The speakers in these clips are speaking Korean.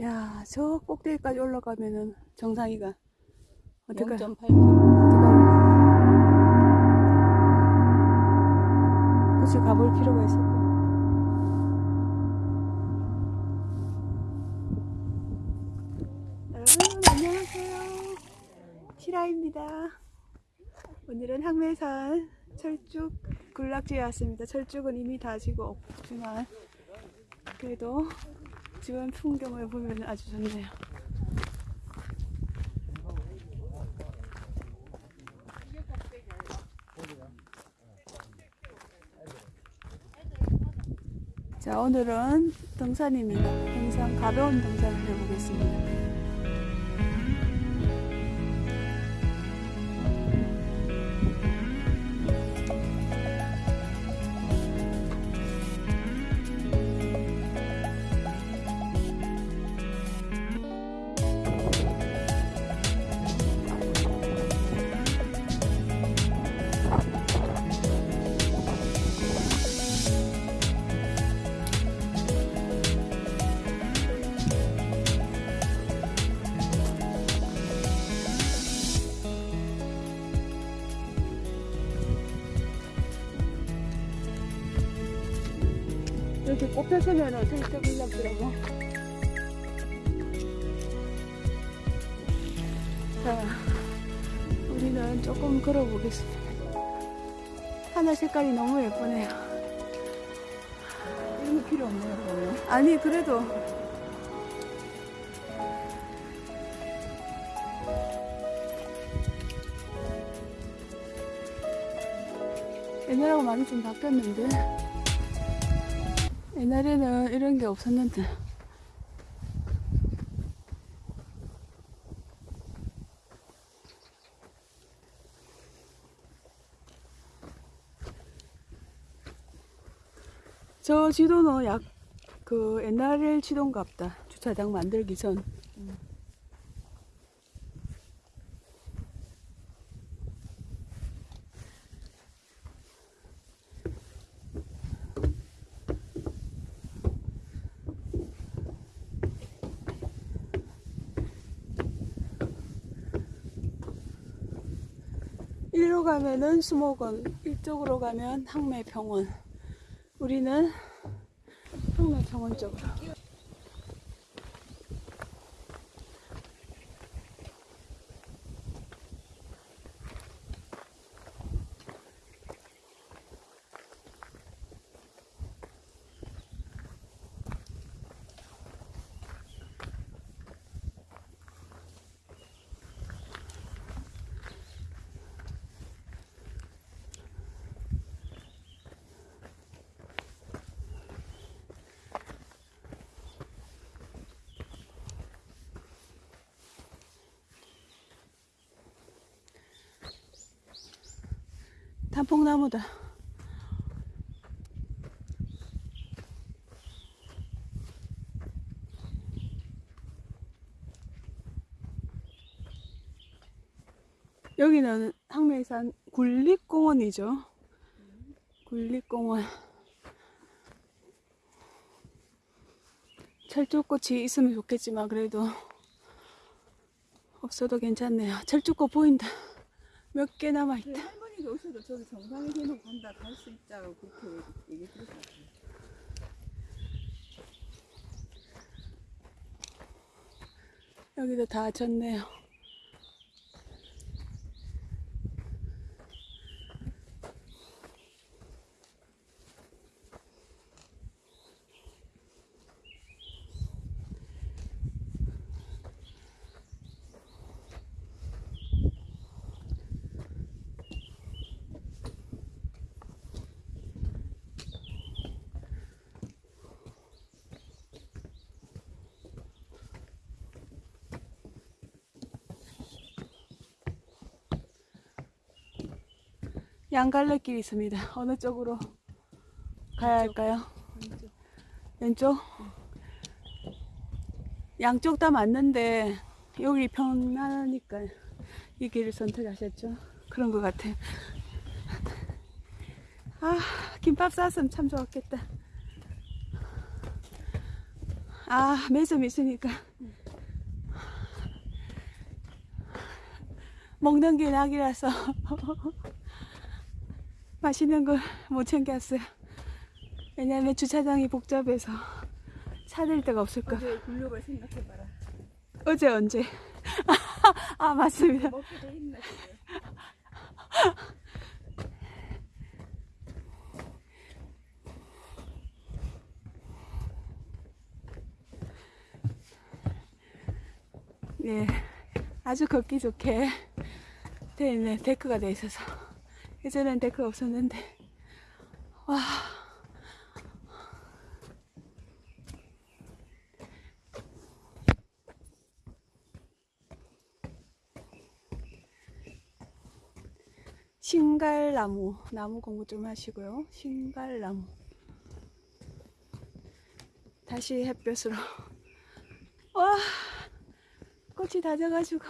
야, 저 꼭대기까지 올라가면은 정상이가 어떡할 0.8km. 어떡할래? 굳이 가볼 필요가 있을까? 여러분 안녕하세요. 시라입니다. 오늘은 항매산 철쭉 군락지에 왔습니다. 철쭉은 이미 다 지고 없지만 그래도 주변 풍경을 보면 아주 좋네요. 자, 오늘은 등산입니다. 항상 가벼운 등산을 해보겠습니다. 이렇게 꼽혀서면은 살짝 올라더라고. 자, 우리는 조금 걸어보겠습니다. 하늘 색깔이 너무 예쁘네요. 이런 거 필요 없네요, 그러면. 아니, 그래도. 옛날하고 많이 좀 바뀌었는데. 옛날에는 이런 게 없었는데. 저 지도는 약 그 옛날 지도인가 보다. 주차장 만들기 전. 일로 가면은 수목원, 이쪽으로 가면 항매병원. 우리는 항매병원 쪽으로. 단풍나무다. 여기는 항매산 굴립공원이죠. 굴립공원. 철쭉꽃이 있으면 좋겠지만 그래도 없어도 괜찮네요. 철쭉꽃 보인다. 몇 개 남아있다. 저기 정상에 해놓고 간다, 갈 수 있다고 그렇게 얘기 들었어요. 여기도 다 졌네요. 양갈래길 있습니다. 어느 쪽으로 가야 할까요? 왼쪽. 왼쪽? 양쪽 다 맞는데 여기 편하니까 이 길을 선택하셨죠? 그런 것 같아요. 아, 김밥 쌌으면 참 좋았겠다. 아, 매점 있으니까. 먹는 게 낙이라서. 맛있는 걸 못 챙겼어요. 왜냐면 주차장이 복잡해서 찾을 데가 없을까. 어제 굴욕을 생각해봐라. 어제 언제? 아, 맞습니다. 먹게 돼 있나 지금. 예, 아주 걷기 좋게 돼 있는 데크가 돼 있어서 예전엔 데크가 없었는데. 와. 신갈나무 나무 공부 좀 하시고요. 신갈나무. 다시 햇볕으로. 와. 꽃이 다 져가지고.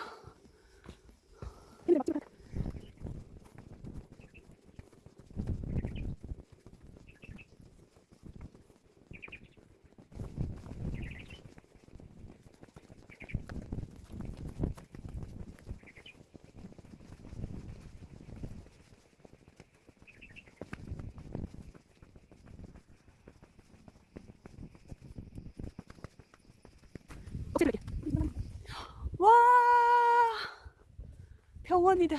와 병원이다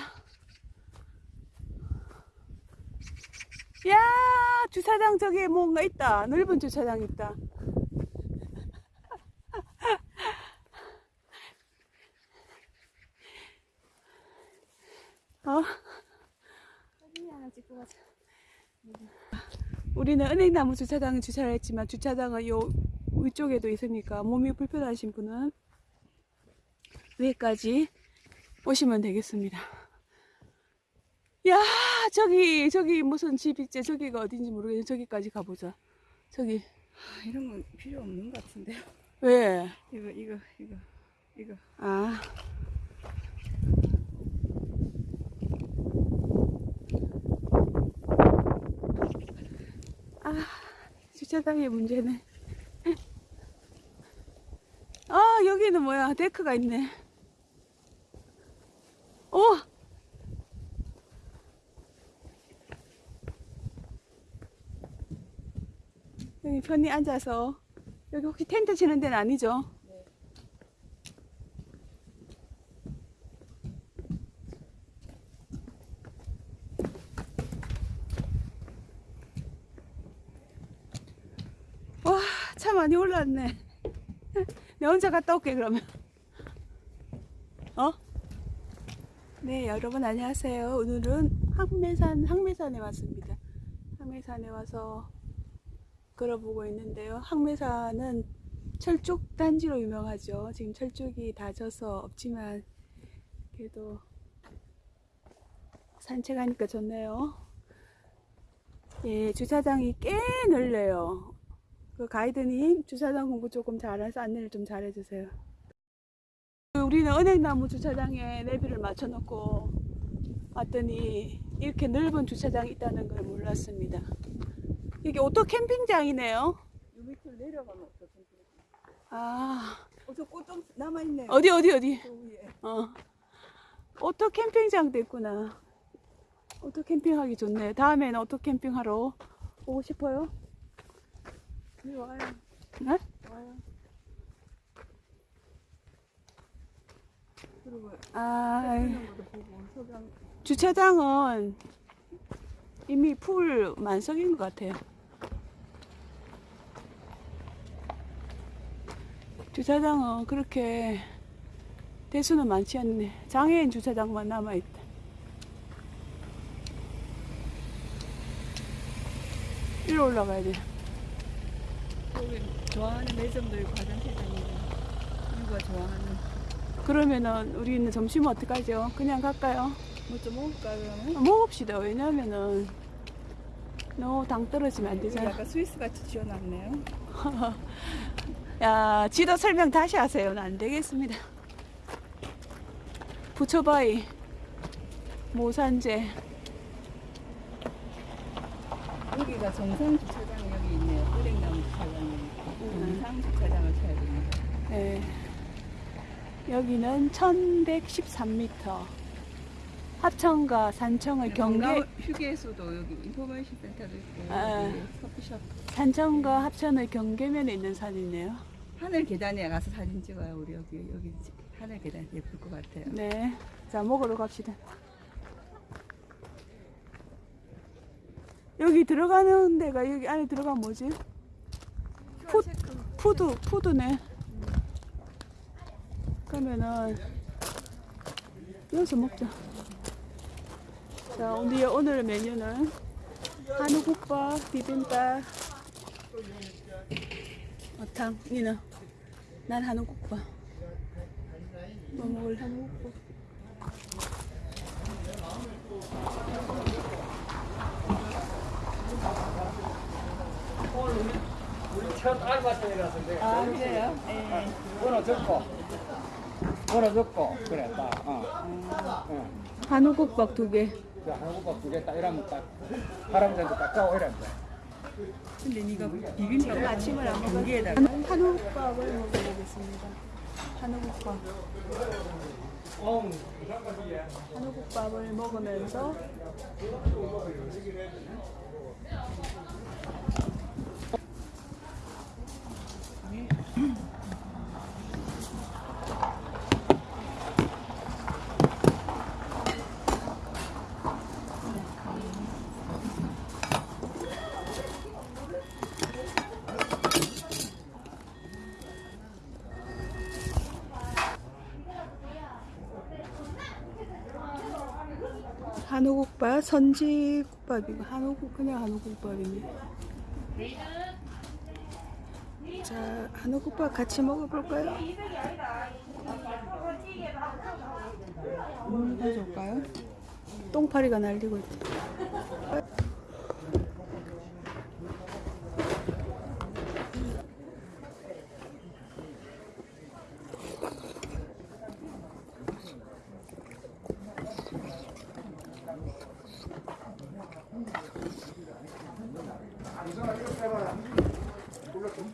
야 주차장 저기에 뭔가 있다 넓은 주차장 있다 어? 가자. 우리는 은행나무 주차장에 주차를 했지만 주차장은 요 위쪽에도 있으니까 몸이 불편하신 분은 위에까지 오시면 되겠습니다. 야, 저기, 저기 무슨 집 있지? 저기가 어딘지 모르겠는데 저기까지 가보자. 저기, 아, 이런 건 필요 없는 것 같은데요. 왜? 이거 이거 이거 이거. 아. 아, 주차장의 문제네. 아, 여기는 뭐야? 데크가 있네. 오! 여기 편히 앉아서. 여기 혹시 텐트 치는 데는 아니죠? 와, 차 많이 올랐네. 내 혼자 갔다 올게, 그러면. 어? 네, 여러분 안녕하세요. 오늘은 항매산, 항매산에 왔습니다. 항매산에 와서 걸어보고 있는데요. 항매산은 철쭉 단지로 유명하죠. 지금 철쭉이 다 져서 없지만, 그래도 산책하니까 좋네요. 예, 주차장이 꽤 넓네요. 그 가이드님 주차장 공부 조금 잘해서 안내를 좀 잘해주세요. 그 우리는 은행나무 주차장에 내비를 맞춰놓고 왔더니 이렇게 넓은 주차장이 있다는 걸 몰랐습니다. 이게 오토 캠핑장이네요. 요 밑으로 내려가면 없어. 아 어 저 꽃좀 남아 있네요. 어디 어디 어디? 어 오토 캠핑장도 있구나. 오토 캠핑하기 좋네. 다음에는 오토 캠핑하러 오고 싶어요. 여기 와요. 네? 와요. 그리고 아 주차장은 이미 full 만석인 것 같아요. 주차장은 그렇게 대수는 많지 않네. 장애인 주차장만 남아있다. 위로 올라가야 돼. 여기 좋아하는 있고 화장실장이고 이거 좋아하는 그러면은 우리는 점심은 어떡하죠? 그냥 갈까요? 뭐 좀 먹을까 그러면? 먹읍시다. 왜냐면은 너무 당 떨어지면 안 되잖아. 약간 스위스 같이 지어놨네요. 야, 지도 설명 다시 하세요. 안 되겠습니다. 부처바위, 모산재. 여기가 정상 주차장이 여기 있네요. 은행나무 주차장이. 정상 주차장을 쳐야 됩니다. 네. 여기는 1113m. 합천과 산청의 경계, 경계 휴게소도 여기 인포메이션 센터도 있고 아. 커피숍 산청과 합천의 경계면에 있는 산이네요. 하늘 계단에 가서 사진 찍어요 우리 여기 여기 하늘 계단 예쁠 것 같아요. 네. 자, 먹으러 갑시다. 여기 들어가는 데가 여기 안에 들어가면 뭐지? 푸, 푸드, 푸드네. 그러면은 여기서 먹자. 자, 우리 오늘 메뉴는 한우국밥, 비빔밥, 어탕, 니는? 난 한우국밥. 뭐 먹을 한우국밥? 우리 첫 알바생이라서인데 아 그래요? 네. 번호 적고 적고 그래 딱 어. 어. 한우국밥 두 개. 그 한국밥 두 개 딱 이러면 딱 할아버지한테 딱 가고 이러면 돼 근데 네가 비빔밥 아침을 안 먹었어. 여기에다가 한우국밥을 먹어보겠습니다. 한우국밥. 한우국밥을 먹으면서 선지국밥이고 한우국 그냥 한우국밥이네. 자, 한우국밥 같이 먹어볼까요? 음, 해줄까요? 똥파리가 날리고 있다.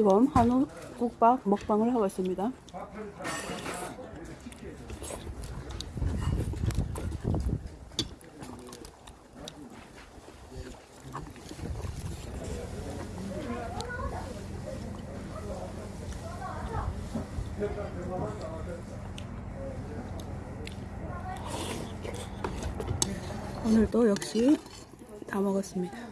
지금 한우 국밥 먹방을 하고 있습니다. 오늘도 역시 다 먹었습니다.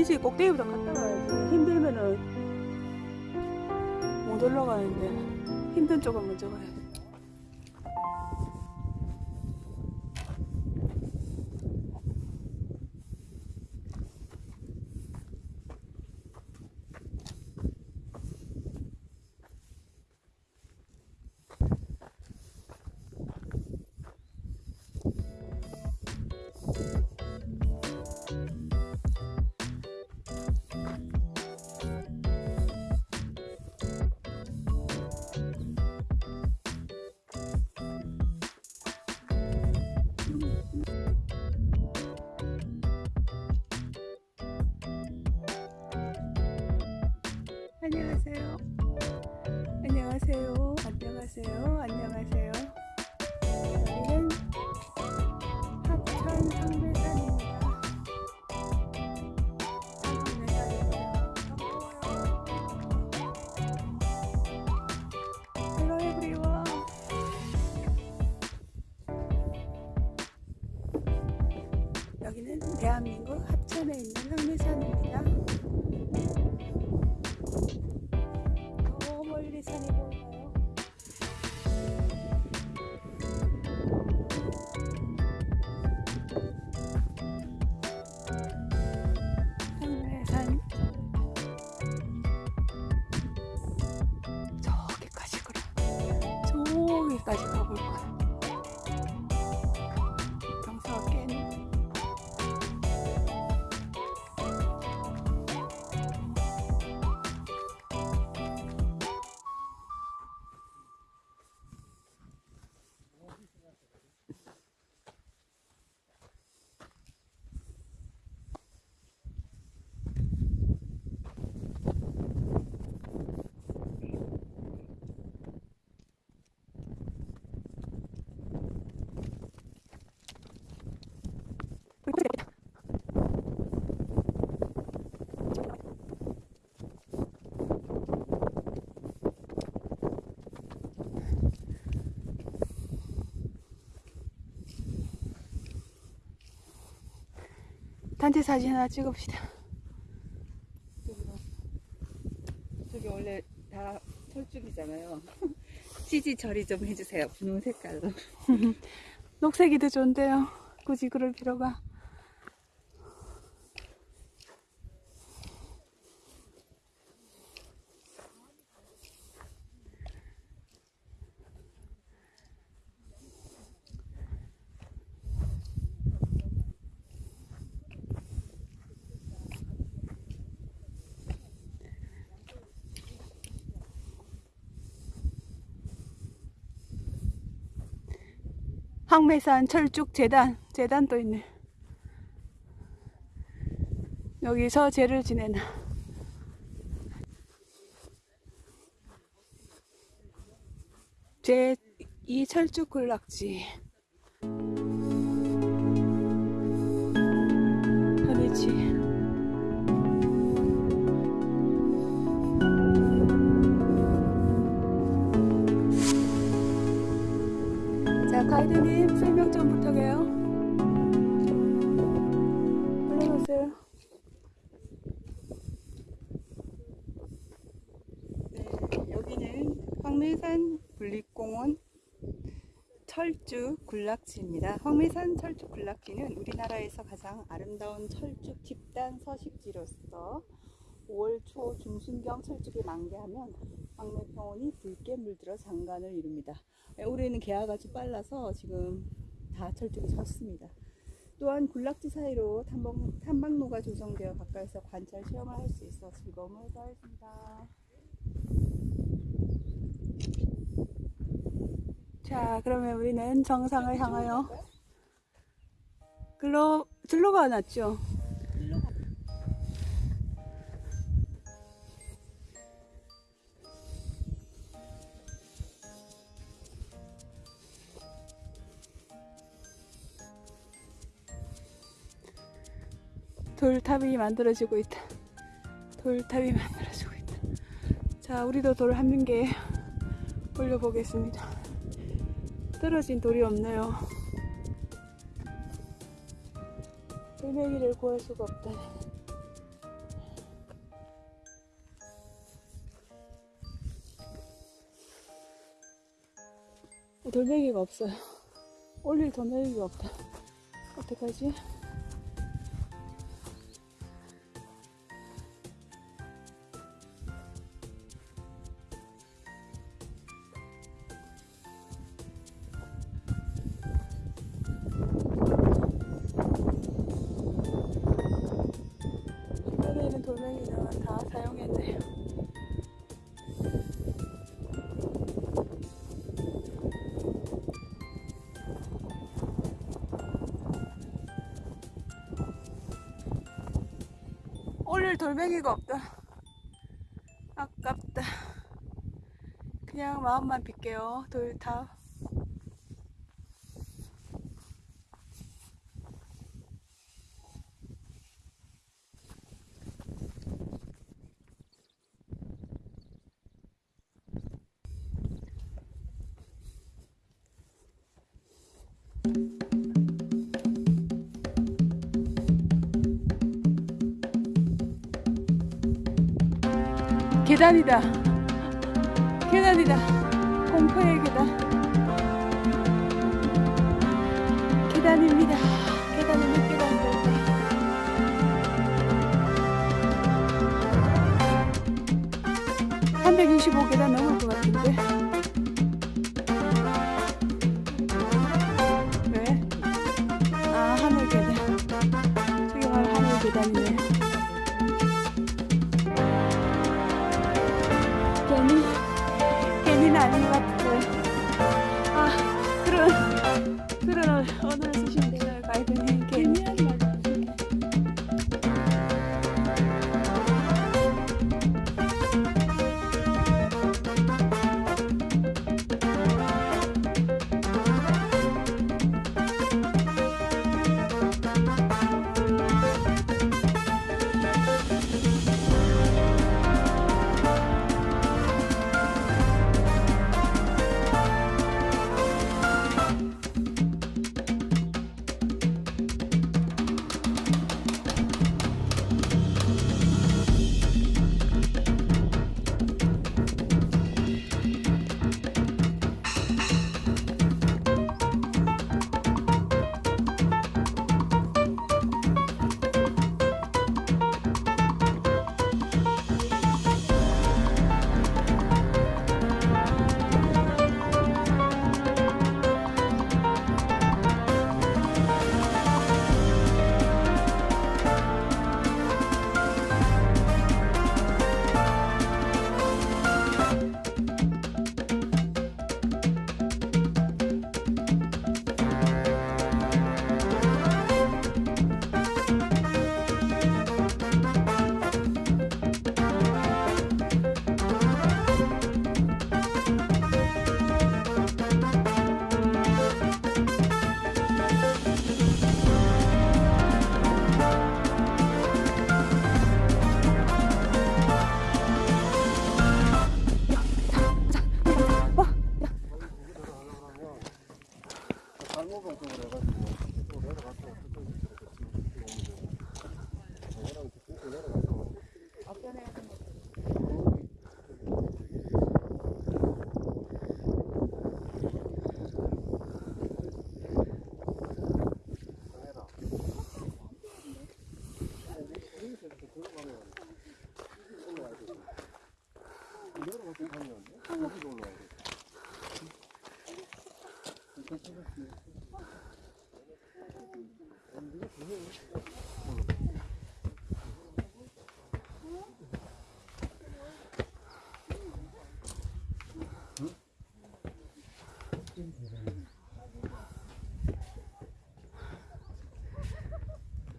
아니지 꼭대기부터 갔다 가야지 힘들면은 못못 올라가는데 힘든 쪽은 먼저 가야 돼. 안녕하세요. 안녕하세요. 안녕하세요. 안녕하세요. 단체 사진 하나 찍읍시다. 저기 원래 다 철쭉이잖아요. CG 처리 좀 해주세요. 분홍 색깔로. 녹색이 더 좋은데요. 굳이 그럴 필요가. 황매산 철쭉 재단 재단도 있네. 여기서 제를 지내나. 제 이 철쭉 군락지. 자, 가이드님 설명 좀 부탁해요. 올라가세요. 네, 여기는 황매산 국립공원 철쭉 군락지입니다. 황매산 철쭉 군락지는 우리나라에서 가장 아름다운 철쭉 집단 서식지로서 5월 초 중순경 철쭉이 만개하면 황매평원이 붉게 물들어 장관을 이룹니다. 네, 올해는 개화가 아주 빨라서 지금 다 철쭉이 졌습니다. 또한 군락지 사이로 탐방, 탐방로가 조성되어 가까이서 관찰 체험을 할 수 있어 즐거움을 더했습니다. 자, 그러면 우리는 정상을 향하여 글로 들로가 낫죠. 돌탑이 만들어지고 있다. 돌탑이 만들어지고 있다. 자 우리도 돌 한 개 올려보겠습니다. 떨어진 돌이 없네요. 돌멩이를 구할 수가 없다. 돌멩이가 없어요. 올릴 돌멩이가 없다. 어떡하지? 돌멩이가 없다. 아깝다. 그냥 마음만 빌게요. 돌 다. 계단이다. 계단이다. 공포의 계단. 계단입니다. 계단이 몇 계단 될까? (325계단) 넘을 것 같은데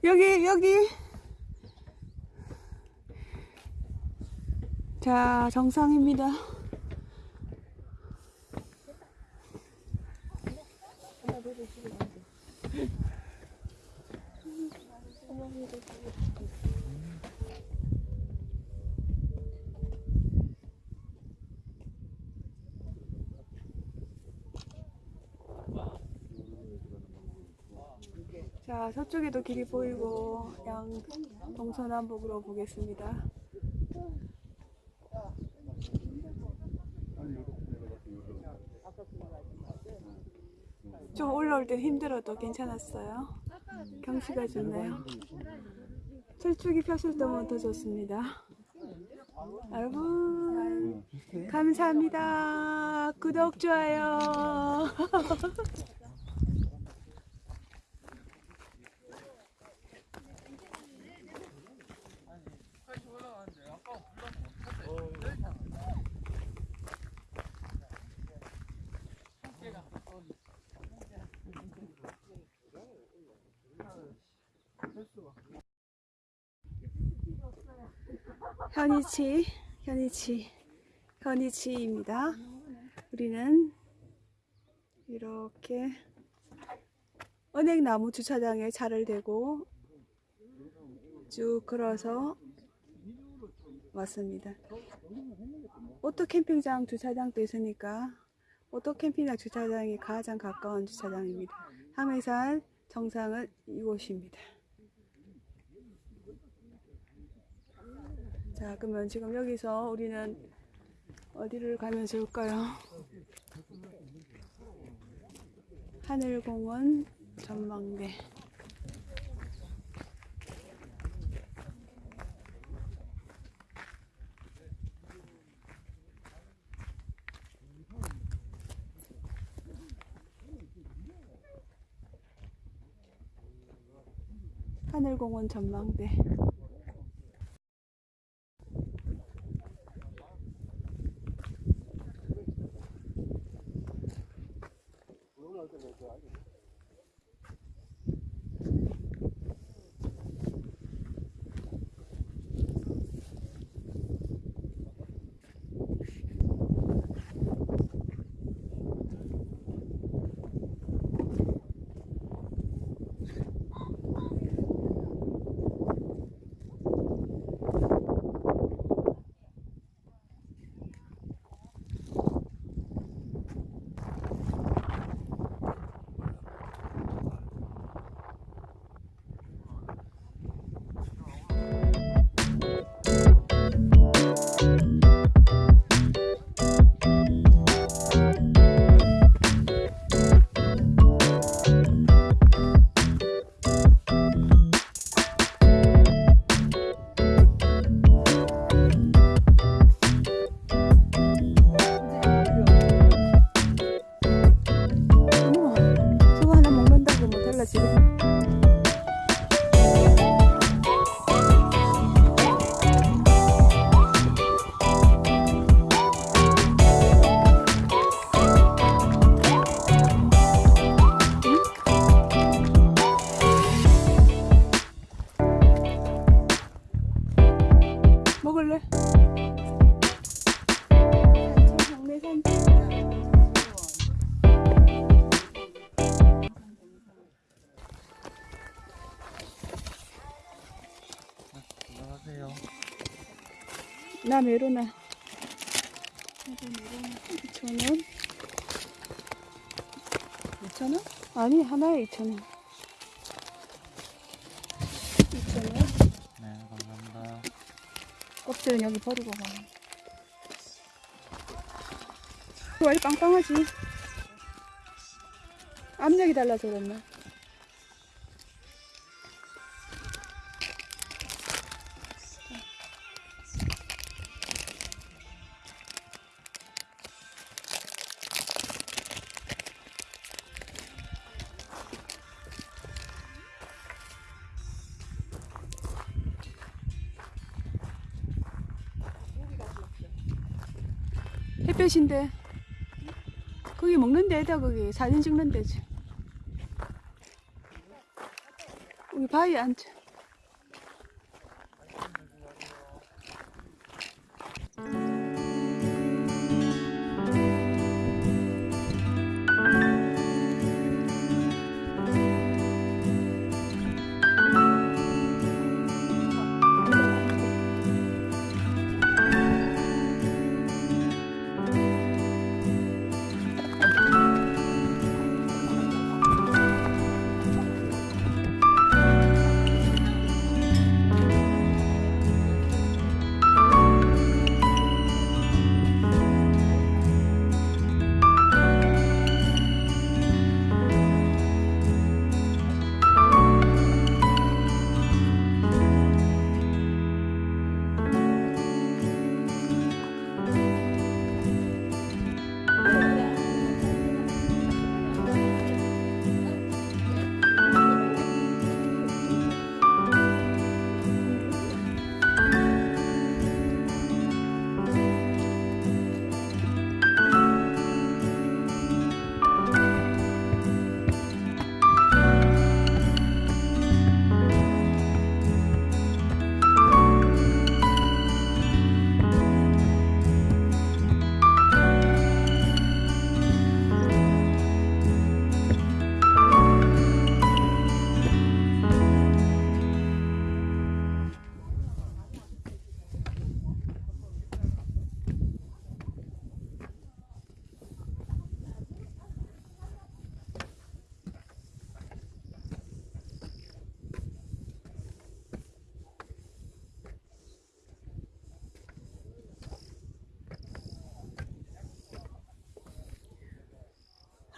여기 여기. 자 정상입니다 자 서쪽에도 길이 보이고 양 동서남북으로 보겠습니다 좀 올라올 땐 힘들어도 괜찮았어요. 경치가 좋네요. 철쭉이 폈을 때면 더 좋습니다. 여러분 감사합니다. 구독 좋아요. 현이치, 현이치, 현 위치입니다. 우리는 이렇게 은행나무 주차장에 차를 대고 쭉 걸어서 왔습니다. 오토 캠핑장 주차장도 있으니까 오토 캠핑장 주차장이 가장 가까운 주차장입니다. 황매산 정상은 이곳입니다. 자, 그러면 지금 여기서 우리는 어디를 가면 좋을까요? 하늘공원 전망대. 하늘공원 전망대. 어머, 메로나. 나도 메로나 2,000원. 2,000원? 아니, 하나에 2,000원. 2,000원. 네, 감사합니다. 껍질은 여기 버리고 가. 왜 이렇게 빵빵하지? 압력이 달라서 그랬나? 햇볕인데 거기 먹는 데다 거기 사진 찍는 데지 우리 바위에 앉자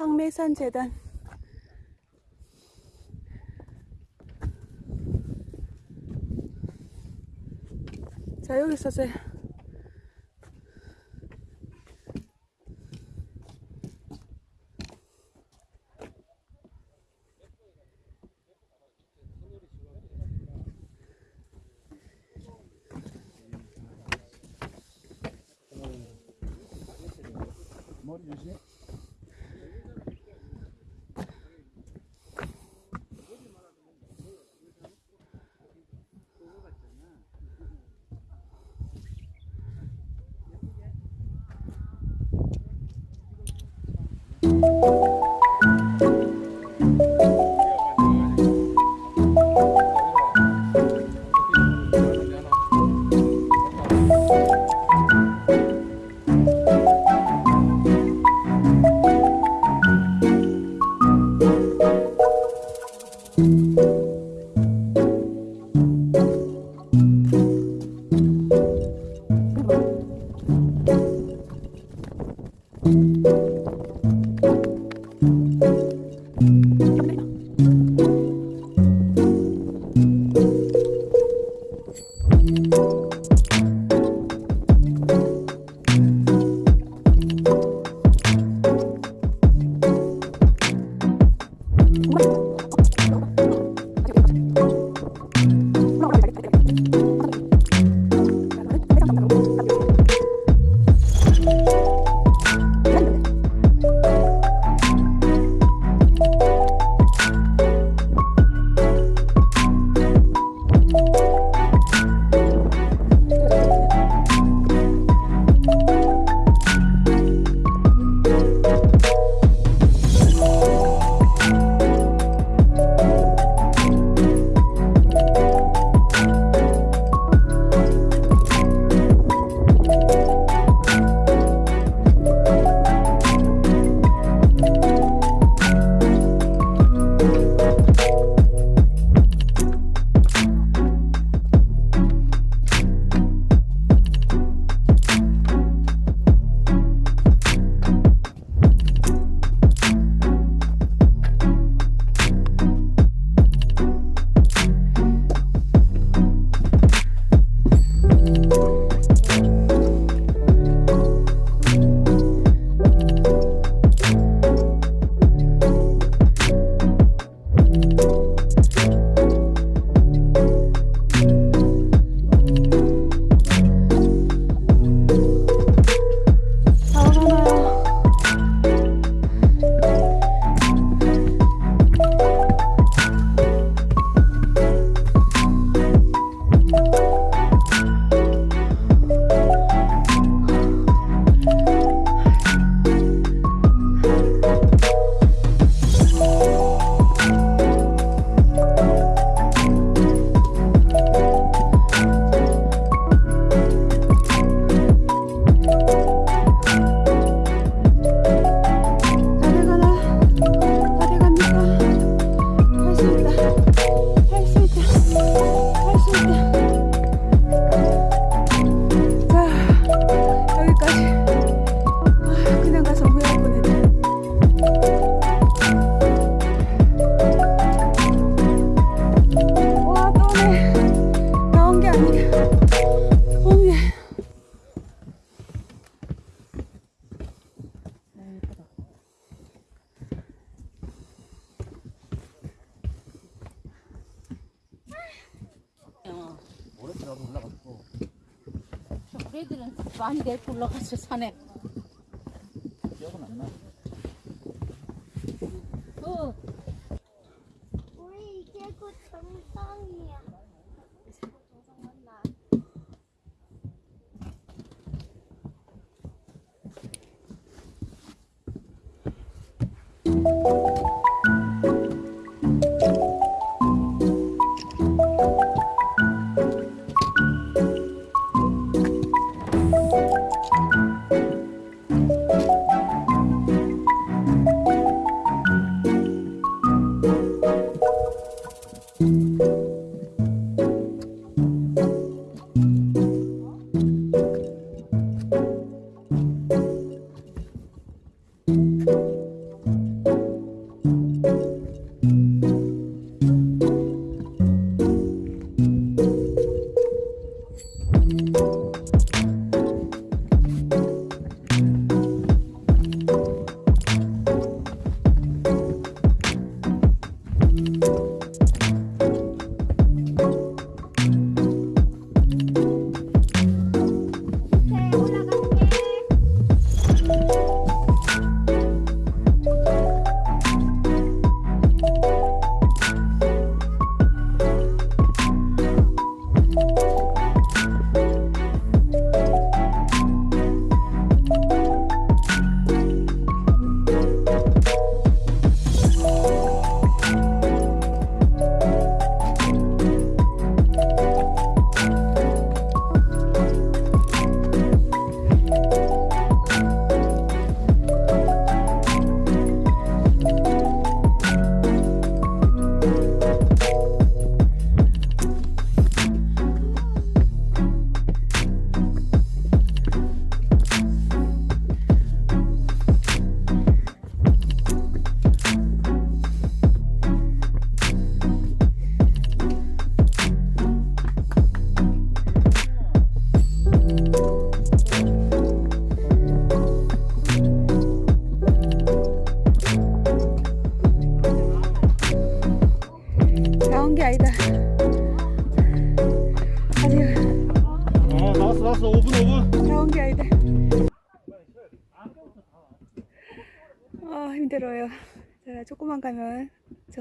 황매산 재단. 자 여기 있었어요.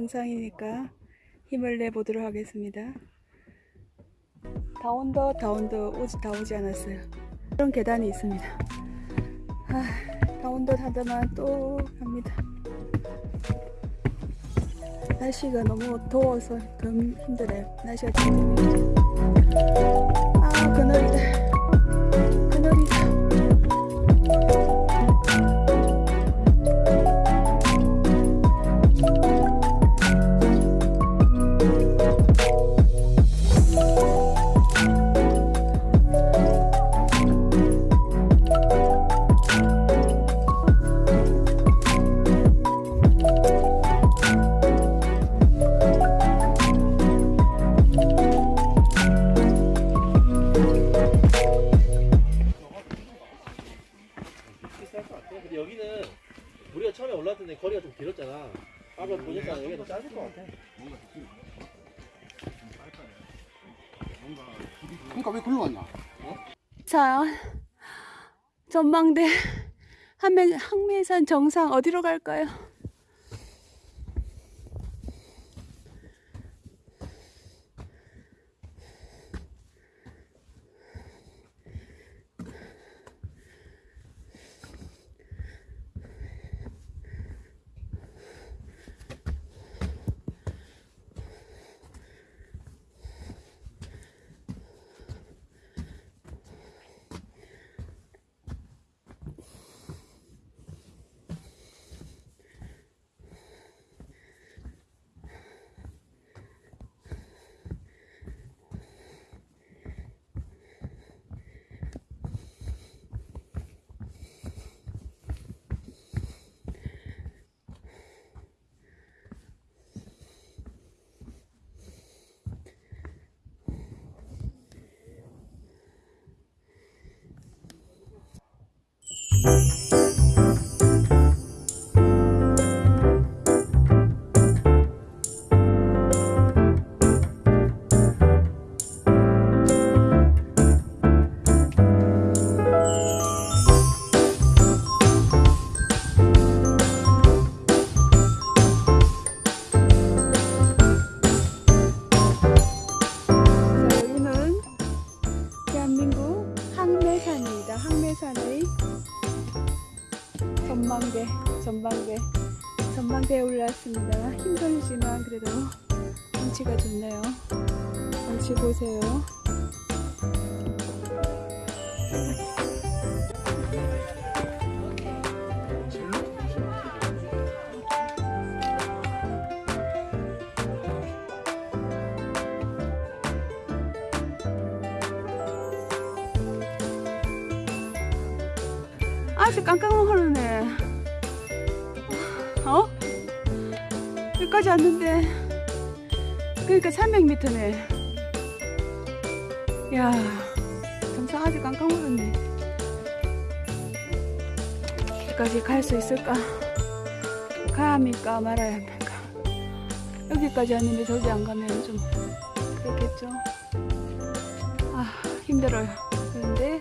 정상이니까 힘을 내보도록 하겠습니다. 다 온다, 다 온다, 오지, 다 오지 않았어요. 그런 계단이 있습니다. 아, 다 온다 하다만 또 갑니다. 날씨가 너무 더워서 더 힘들어요. 날씨가 진짜 힘들어요. 아. 그늘이다. 자, 전망대 한매, 항매산 정상 어디로 갈까요? 자, 경치 보세요. 아주 깜깜하네. 어? 여기까지 왔는데, 그러니까 300m네. 야, 정상 아주 깜깜하네. 여기까지 갈 수 있을까? 가야 합니까? 말아야 합니까? 여기까지 왔는데 저기 안 가면 좀 그렇겠죠? 아, 힘들어요. 그런데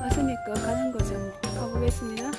왔으니까 가는 거죠. 뭐. 가보겠습니다.